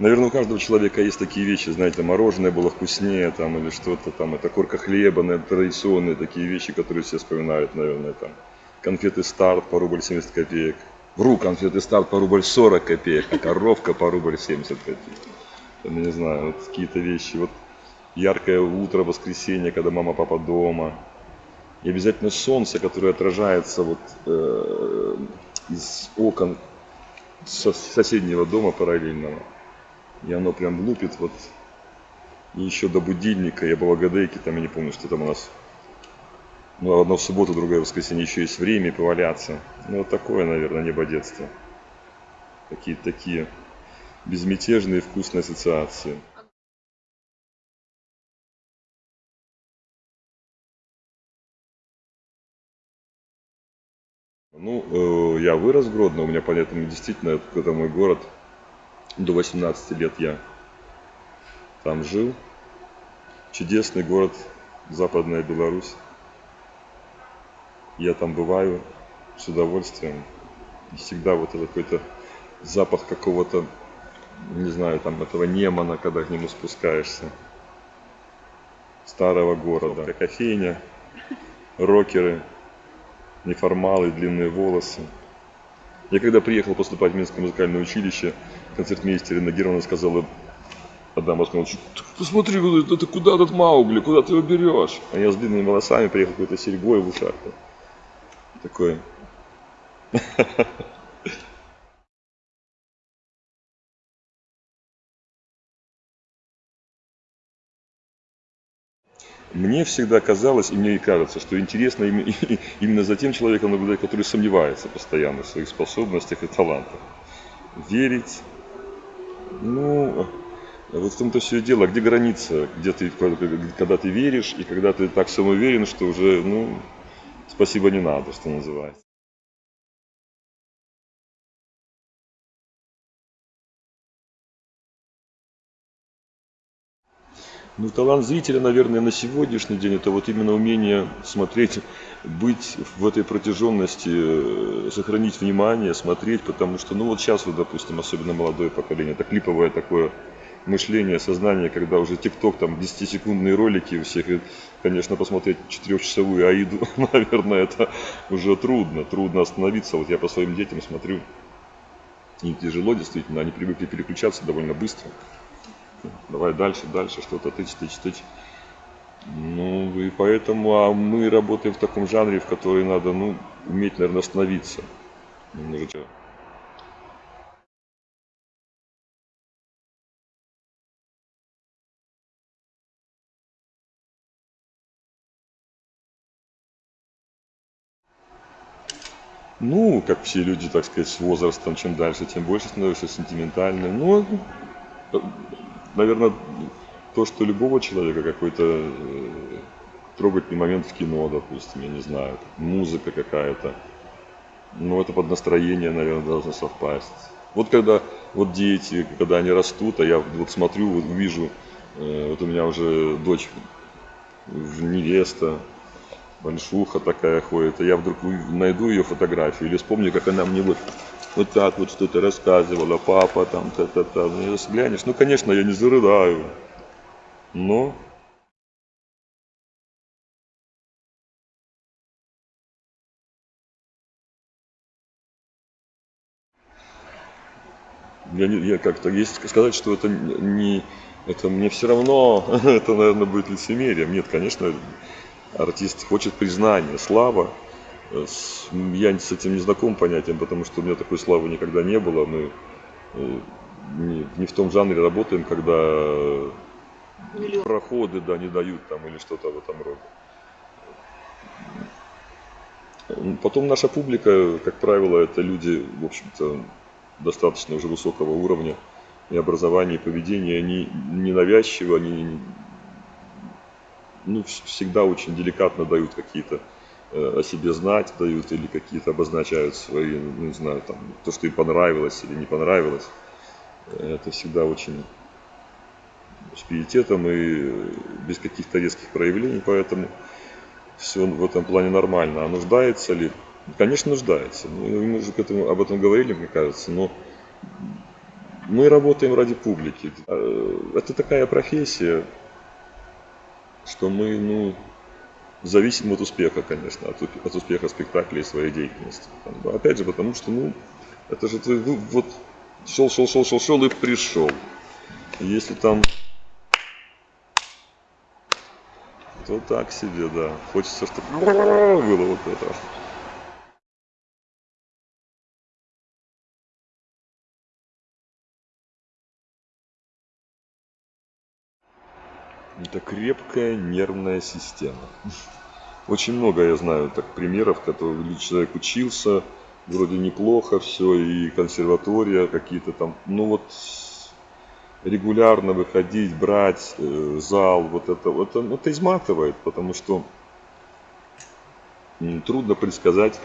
Наверное, у каждого человека есть такие вещи, знаете, мороженое было вкуснее, там, или что-то там, это корка хлеба, наверное, традиционные такие вещи, которые все вспоминают, наверное, там. Конфеты старт по рубль 70 копеек. Вру, конфеты старт по рубль 40 копеек, а коровка по рубль 70 копеек. Там, не знаю, вот какие-то вещи. Вот яркое утро, воскресенье, когда мама, папа дома. И обязательно солнце, которое отражается вот э, из окон со соседнего дома параллельного. И оно прям лупит вот. И еще до будильника, я Агадейке, там я не помню, что там у нас. Ну, одно в субботу, другое в воскресенье еще есть время поваляться. Ну, вот такое, наверное, небо детства. Такие, такие безмятежные вкусные ассоциации. Ну, э, я вырос в Гродно, у меня поэтому действительно это мой город. До 18 лет я там жил. Чудесный город, Западная Беларусь. Я там бываю с удовольствием. И всегда вот это какой-то запах какого-то, не знаю, там этого Немана, когда к нему спускаешься. Старого города. Кофейня, рокеры, неформалы, длинные волосы. Я когда приехал поступать в Минское музыкальное училище, концертмейстер Инна сказала Адам Османович, посмотри, это куда этот Маугли, куда ты его берешь? А я с длинными волосами приехал какой-то серьгой в ушах. Такой. Мне всегда казалось, и мне и кажется, что интересно именно за тем человеком наблюдать, который сомневается постоянно в своих способностях и талантах. Верить, ну, вот в том-то все и дело, где граница, где ты, когда ты веришь, и когда ты так самоуверен, что уже, ну, спасибо не надо, что называется. Ну, талант зрителя, наверное, на сегодняшний день это вот именно умение смотреть, быть в этой протяженности, э, сохранить внимание, смотреть, потому что, ну вот сейчас вот, допустим, особенно молодое поколение, это клиповое такое мышление, сознание, когда уже ТикТок, там 10-секундные ролики у всех, и, конечно, посмотреть четырехчасовую Аиду, наверное, это уже трудно, трудно остановиться. Вот я по своим детям смотрю, им тяжело действительно, они привыкли переключаться довольно быстро давай дальше, дальше, что-то тыч, тыч, тыч. Ну, и поэтому а мы работаем в таком жанре, в который надо, ну, уметь, наверное, остановиться. Немножечко. Ну, как все люди, так сказать, с возрастом, чем дальше, тем больше становишься сентиментальным. Ну, наверное, то, что любого человека какой-то э, трогательный момент в кино, допустим, я не знаю, музыка какая-то, ну, это под настроение, наверное, должно совпасть. Вот когда вот дети, когда они растут, а я вот смотрю, вот вижу, э, вот у меня уже дочь невеста, большуха такая ходит, а я вдруг найду ее фотографию или вспомню, как она мне вот вот так вот что-то рассказывала, папа там, та-та-та. Ну, глянешь, ну, конечно, я не зарыдаю, но я, я как-то есть сказать, что это не, это мне все равно, это, наверное, будет лицемерием. Нет, конечно, артист хочет признания, слава, я с этим не знаком понятием, потому что у меня такой славы никогда не было. Мы э, не, в том жанре работаем, когда Миллион. проходы да, не дают там или что-то в этом роде. Потом наша публика, как правило, это люди, в общем-то, достаточно уже высокого уровня и образования, и поведения. Они ненавязчивы, они ну, всегда очень деликатно дают какие-то о себе знать дают или какие-то обозначают свои, ну, не знаю, там, то, что им понравилось или не понравилось. Это всегда очень с пиететом и без каких-то резких проявлений, поэтому все в этом плане нормально. А нуждается ли? Конечно, нуждается. Ну, мы уже к этому, об этом говорили, мне кажется, но мы работаем ради публики. Э, это такая профессия, что мы, ну, зависим от успеха, конечно, от, от успеха спектакля и своей деятельности. Опять же, потому что, ну, это же ты ну, вот шел, шел, шел, шел, шел и пришел. Если там то так себе, да. Хочется, чтобы было вот это. Это крепкая нервная система. Очень много я знаю так примеров, которые человек учился, вроде неплохо все, и консерватория какие-то там, ну вот регулярно выходить, брать э, зал, вот это, вот это, это изматывает, потому что трудно предсказать,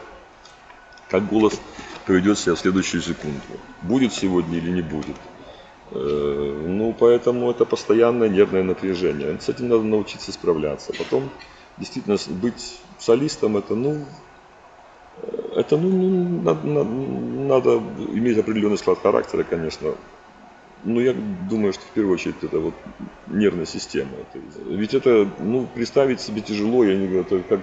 как голос поведет себя в следующую секунду. Будет сегодня или не будет. Э, ну, поэтому это постоянное нервное напряжение. С этим надо научиться справляться. Потом, действительно, быть солистом, это, ну, э, это, ну, надо, надо, надо иметь определенный склад характера, конечно. Ну, я думаю, что в первую очередь это вот нервная система. Ведь это, ну, представить себе тяжело, я не говорю, это как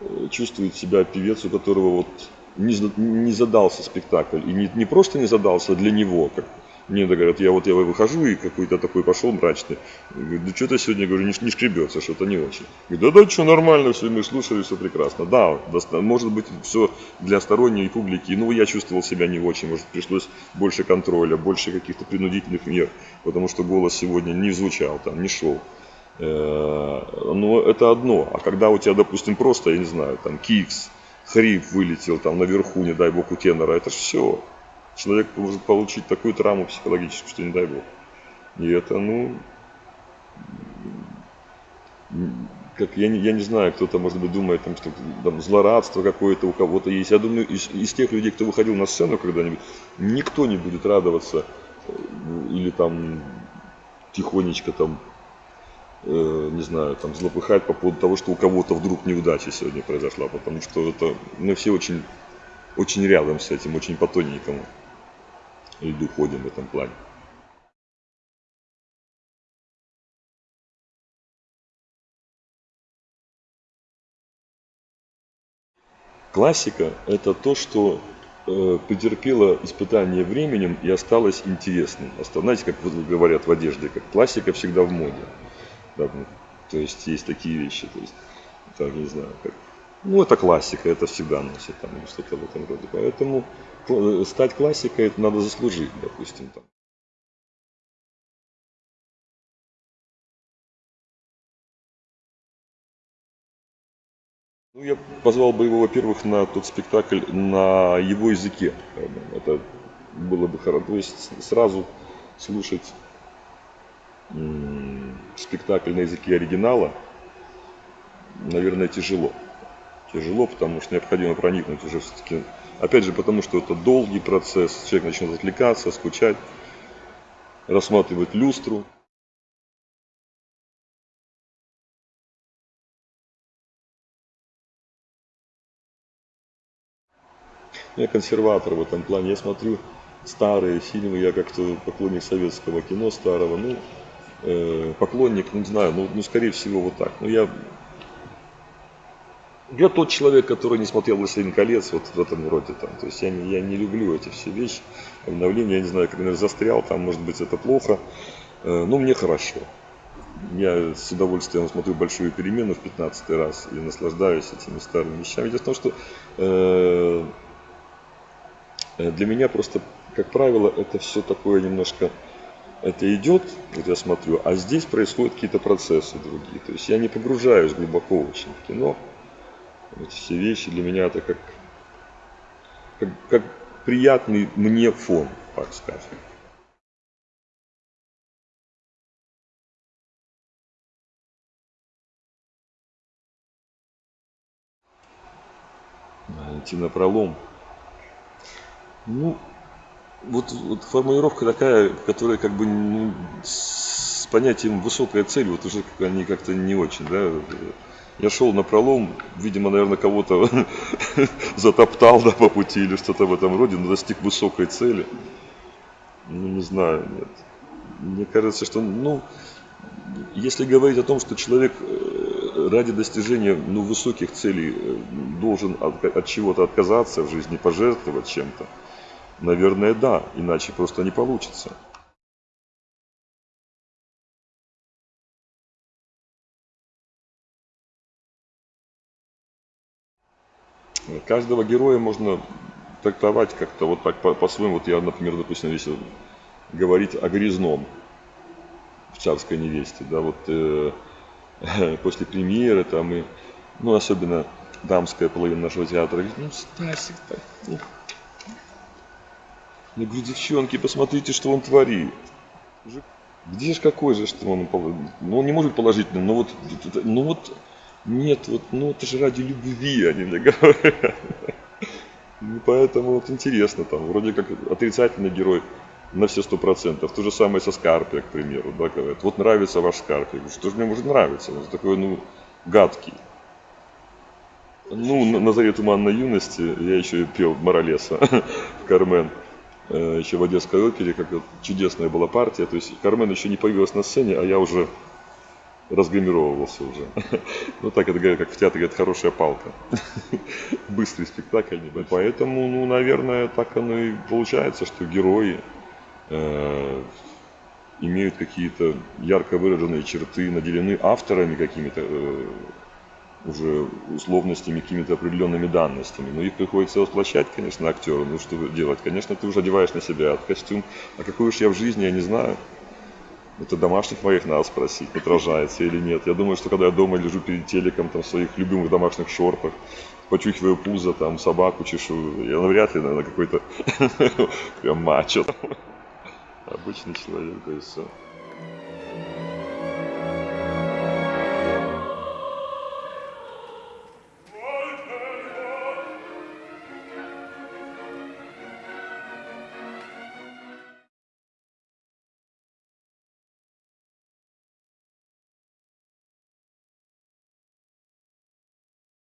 э, чувствует себя певец, у которого вот не, не задался спектакль. И не, не просто не задался для него, как мне говорят, я вот я выхожу и какой-то такой пошел мрачный. Говорю, да что-то сегодня, говорю, не, не шкребется, что-то не очень. Говорю, да да, что нормально, все, мы слушали, все прекрасно. Да, может быть, все для сторонней публики. Ну, я чувствовал себя не очень, может, пришлось больше контроля, больше каких-то принудительных мер, потому что голос сегодня не звучал, там, не шел. Э, но это одно. А когда у тебя, допустим, просто, я не знаю, там, кикс, хрип вылетел там наверху, не дай бог, у тенора, это все человек может получить такую травму психологическую, что не дай бог. И это, ну, как я не, я не знаю, кто-то, может быть, думает, там, что там, злорадство какое-то у кого-то есть. Я думаю, из, из тех людей, кто выходил на сцену когда-нибудь, никто не будет радоваться э, или там тихонечко там, э, не знаю, там злопыхать по поводу того, что у кого-то вдруг неудача сегодня произошла, потому что это мы все очень, очень рядом с этим, очень по тоненькому льду ходим в этом плане. Классика – это то, что э, претерпело испытание временем и осталось интересным. Знаете, как говорят в одежде, как классика всегда в моде. Да, ну, то есть есть такие вещи, то есть, там, не знаю, как, ну это классика, это всегда носит там что-то в этом роде. Поэтому стать классикой это надо заслужить, допустим. Там. Ну, я позвал бы его, во-первых, на тот спектакль на его языке. Это было бы хорошо. То есть сразу слушать спектакль на языке оригинала, наверное, тяжело. Тяжело, потому что необходимо проникнуть уже все-таки Опять же, потому что это долгий процесс, человек начнет отвлекаться, скучать, рассматривать люстру. Я консерватор в этом плане. Я смотрю старые фильмы, я как-то поклонник советского кино старого, ну, э, поклонник, не знаю, ну, ну, скорее всего, вот так. Но ну, я я тот человек, который не смотрел «Властелин колец», вот в этом роде там. То есть я не, я не люблю эти все вещи, обновления, я не знаю, как, наверное, застрял, там, может быть, это плохо, э, но мне хорошо. Я с удовольствием смотрю большую перемену в 15 раз и наслаждаюсь этими старыми вещами. Дело в том, что э, э, для меня просто, как правило, это все такое немножко это идет, вот я смотрю, а здесь происходят какие-то процессы другие. То есть я не погружаюсь глубоко очень в кино, эти все вещи для меня это как, как, как приятный мне фон, так скажем. идти на пролом. Ну, вот, вот формулировка такая, которая как бы ну, с понятием высокая цель, вот уже они как-то не очень, да, я шел на пролом, видимо, наверное, кого-то затоптал да, по пути или что-то в этом роде, но достиг высокой цели. Ну, не знаю, нет. Мне кажется, что, ну, если говорить о том, что человек э, ради достижения ну, высоких целей э, должен от, от чего-то отказаться в жизни, пожертвовать чем-то, наверное, да, иначе просто не получится. Каждого героя можно трактовать как-то вот так по- по-своему. Вот я, например, допустим, если говорить о Грязном в «Царской невесте», да, вот э, после премьеры там и, ну, особенно дамская половина нашего театра говорит, ну, Стасик, так, ну, я говорю, девчонки, посмотрите, что он творит. Где же какой же, что он, ну, он не может положительным, но вот, ну вот, нет, вот, ну это же ради любви, они мне говорят. Ну, поэтому вот интересно, там, вроде как отрицательный герой на все сто процентов. То же самое со Скарпия, к примеру, да, говорят, вот нравится ваш Скарпия. Что же мне может нравиться? Он такой, ну, гадкий. Ну, на, на заре туманной юности я еще и пел Моралеса в Кармен, э, еще в Одесской опере, как чудесная была партия. То есть Кармен еще не появилась на сцене, а я уже разгримировывался уже. Ну так это говорят, как в театре говорят, хорошая палка. Быстрый спектакль небольшой. Поэтому, ну, наверное, так оно и получается, что герои э, имеют какие-то ярко выраженные черты, наделены авторами какими-то э, уже условностями, какими-то определенными данностями. Но их приходится воплощать, конечно, актеру. Ну, что делать? Конечно, ты уже одеваешь на себя этот костюм. А какой уж я в жизни, я не знаю. Это домашних моих надо спросить, отражается или нет. Я думаю, что когда я дома лежу перед телеком, там, в своих любимых домашних шортах, почухиваю пузо, там, собаку чешу, я навряд ли, наверное, какой-то прям мачо. Обычный человек, да и все.